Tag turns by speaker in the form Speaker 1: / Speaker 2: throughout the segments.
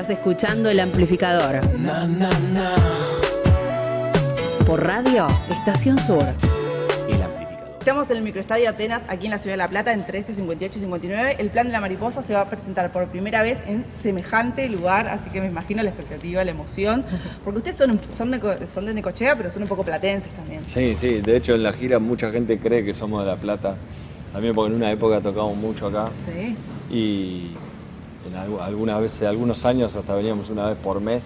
Speaker 1: Estás escuchando el amplificador. Por radio, Estación Sur.
Speaker 2: El amplificador.
Speaker 3: Estamos en el microestadio Atenas, aquí en la ciudad de La Plata, en 13, 58 y 59. El plan de la mariposa se va a presentar por primera vez en semejante lugar, así que me imagino la expectativa, la emoción. Porque ustedes son, son, de, son de Necochea, pero son un poco platenses también.
Speaker 4: Sí, sí, de hecho en la gira mucha gente cree que somos de La Plata, también porque en una época tocamos mucho acá.
Speaker 3: Sí.
Speaker 4: Y en algu- algunas veces, algunos años hasta veníamos una vez por mes.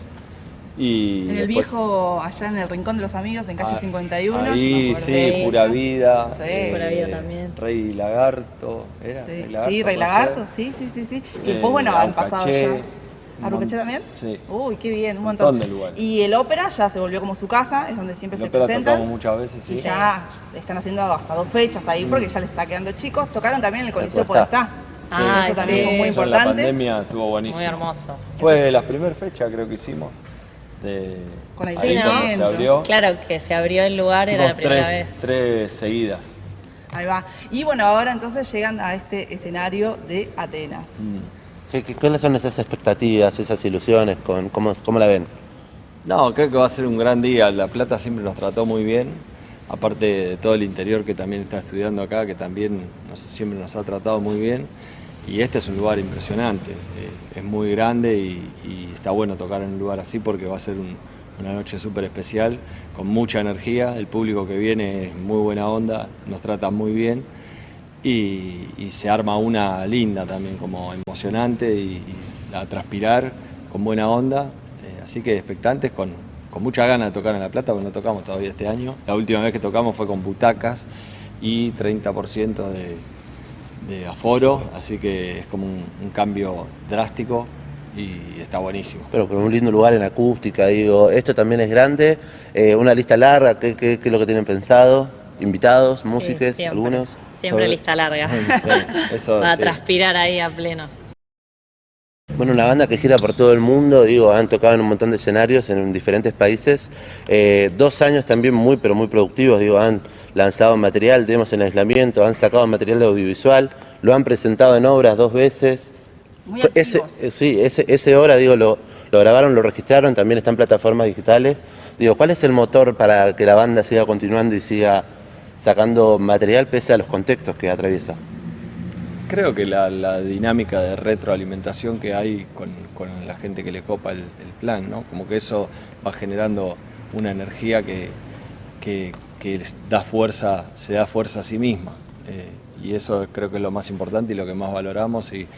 Speaker 4: Y
Speaker 3: En el
Speaker 4: después-
Speaker 3: viejo, allá en el Rincón de los Amigos, en calle
Speaker 4: Ah,
Speaker 3: 51. yo me
Speaker 4: Ahí,
Speaker 3: acuerdo.
Speaker 4: sí,
Speaker 5: Sí.
Speaker 4: Pura Vida.
Speaker 3: Sí.
Speaker 5: Pura Vida también.
Speaker 4: Rey Lagarto, ¿era?
Speaker 3: Sí,
Speaker 4: Rey
Speaker 3: sí,
Speaker 4: Lagarto,
Speaker 3: Rey
Speaker 4: puede
Speaker 3: Lagarto, sí, sí, sí, sí. Y
Speaker 4: Eh,
Speaker 3: después, bueno, han pasado ya.
Speaker 4: un
Speaker 3: ¿Arrocaché
Speaker 4: mon-
Speaker 3: también?
Speaker 4: Sí.
Speaker 3: Uy, qué bien, un
Speaker 4: Un
Speaker 3: montón.
Speaker 4: de lugares.
Speaker 3: Y el ópera ya se volvió como su casa, es donde siempre
Speaker 4: En
Speaker 3: se
Speaker 4: ópera
Speaker 3: presentan.
Speaker 4: muchas veces, sí.
Speaker 3: Y ya están haciendo hasta dos fechas ahí porque ya les está quedando chicos. Tocaron también en el Coliseo
Speaker 5: Podestá. Ah,
Speaker 3: eso también
Speaker 5: sí.
Speaker 3: fue muy
Speaker 4: Eso en
Speaker 3: importante.
Speaker 4: la pandemia estuvo buenísimo.
Speaker 5: Muy hermoso.
Speaker 4: Fue la primera fecha creo que hicimos. De,
Speaker 3: Con
Speaker 4: ahí
Speaker 3: aislamiento.
Speaker 4: cuando se abrió.
Speaker 5: Claro que se abrió el lugar, era la
Speaker 4: Hicimos
Speaker 5: primera
Speaker 4: tres,
Speaker 5: vez.
Speaker 4: tres seguidas.
Speaker 3: Ahí va. Y bueno, ahora entonces llegan a este escenario de Atenas.
Speaker 4: Mm.
Speaker 6: ¿Qué, qué- cuáles son esas expectativas, esas ilusiones? Con, cómo, ¿Cómo la ven?
Speaker 4: No, creo que va a ser un gran día. La Plata siempre nos trató muy bien. Aparte de todo el interior que también está estudiando acá, que también siempre nos ha tratado muy bien. Y este es un lugar impresionante. eh, es muy grande y, está bueno tocar en un lugar así porque va a ser un- una noche súper especial, con mucha energía. El público que viene es muy buena onda, nos trata muy bien. Y, se arma una linda también, como emocionante y, y a transpirar con buena onda. Eh, así que expectantes con, con mucha ganas de tocar en La Plata, porque no tocamos todavía este año. La última vez que tocamos fue con butacas y 30% de, de aforo, así que es como un, un cambio drástico y está buenísimo.
Speaker 6: Pero con un lindo lugar en acústica, digo, esto también es grande, eh, una lista larga, ¿qué, qué- qué es lo que tienen pensado? ¿Invitados, músicos,
Speaker 5: siempre.
Speaker 6: algunos?
Speaker 5: Siempre
Speaker 4: Sobre-
Speaker 5: lista larga.
Speaker 4: Sí, eso
Speaker 5: Para
Speaker 4: sí.
Speaker 5: transpirar ahí a pleno.
Speaker 6: Bueno, una banda que gira por todo el mundo, digo, han tocado en un montón de escenarios en diferentes países. Eh, dos años también muy, pero muy productivos, digo, han lanzado material, demos en aislamiento, han sacado material audiovisual, lo han presentado en obras dos veces.
Speaker 3: Muy
Speaker 6: Ese, eh, sí, ese, ese hora, digo, lo, lo grabaron, lo registraron, también está en plataformas digitales. Digo, ¿cuál es el motor para que la banda siga continuando y siga sacando material pese a los contextos que atraviesa?
Speaker 4: Creo que la, dinámica de retroalimentación que hay con, con la gente que le copa el, plan, ¿no? Como que eso va generando una energía que, que, que da fuerza, se da fuerza a sí misma. Eh, y eso creo que es lo más importante y lo que más valoramos y,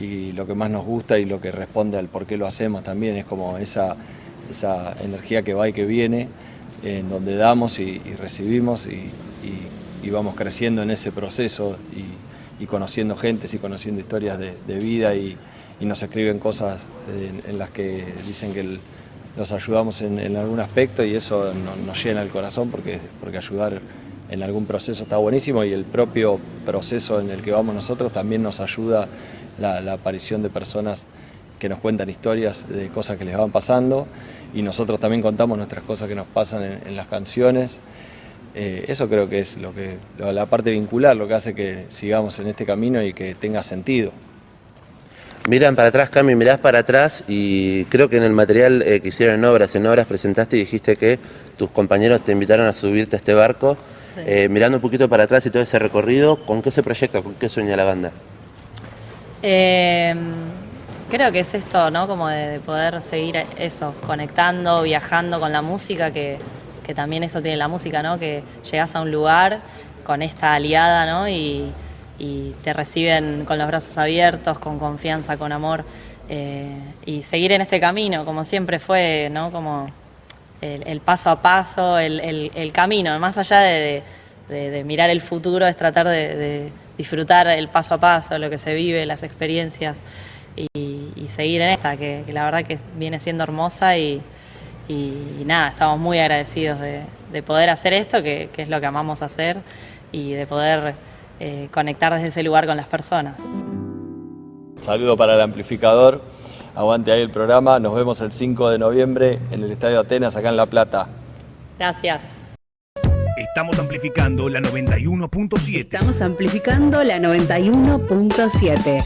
Speaker 4: y lo que más nos gusta y lo que responde al por qué lo hacemos también. Es como esa, esa energía que va y que viene, en donde damos y, recibimos y, y- vamos creciendo en ese proceso y conociendo gentes y conociendo historias de, vida y, nos escriben cosas en, las que dicen que los ayudamos en, algún aspecto y eso no- nos llena el corazón porque, porque ayudar en algún proceso está buenísimo y el propio proceso en el que vamos nosotros también nos ayuda la, aparición de personas que nos cuentan historias de cosas que les van pasando y nosotros también contamos nuestras cosas que nos pasan en las canciones. Eh, eso creo que es lo que, lo- la parte vincular, lo que hace que sigamos en este camino y que tenga sentido.
Speaker 6: Miran para atrás, Cami, mirás para atrás y creo que en el material eh, que hicieron en obras, en obras presentaste y dijiste que tus compañeros te invitaron a subirte a este barco.
Speaker 5: Sí.
Speaker 6: Eh, mirando un poquito para atrás y todo ese recorrido, ¿con qué se proyecta? ¿Con qué sueña la banda?
Speaker 5: Eh, creo que es esto, ¿no? Como de, de poder seguir eso, conectando, viajando con la música, que, que también eso tiene la música, ¿no? Que llegas a un lugar con esta aliada, ¿no? Y, te reciben con los brazos abiertos, con confianza, con amor. eh, y seguir en este camino, como siempre fue, ¿no? Como el, paso a paso, el, camino, más allá de, mirar el futuro, es tratar de, disfrutar el paso a paso, lo que se vive, las experiencias y, y seguir en esta, que, que la verdad que viene siendo hermosa y, y- nada, estamos muy agradecidos de, de poder hacer esto, que, que es lo que amamos hacer y de poder eh, conectar desde ese lugar con las personas.
Speaker 4: Saludo para el amplificador, aguante ahí el programa, nos vemos el 5 de noviembre en el Estadio Atenas acá en La Plata.
Speaker 5: Gracias.
Speaker 2: Estamos amplificando la 91.7.
Speaker 1: Estamos amplificando la 91.7.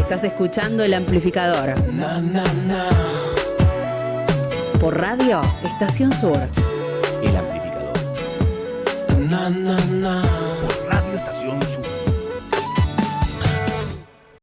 Speaker 1: Estás escuchando el amplificador. Por radio, Estación Sur.
Speaker 2: El amplificador.
Speaker 7: Por radio, Estación Sur.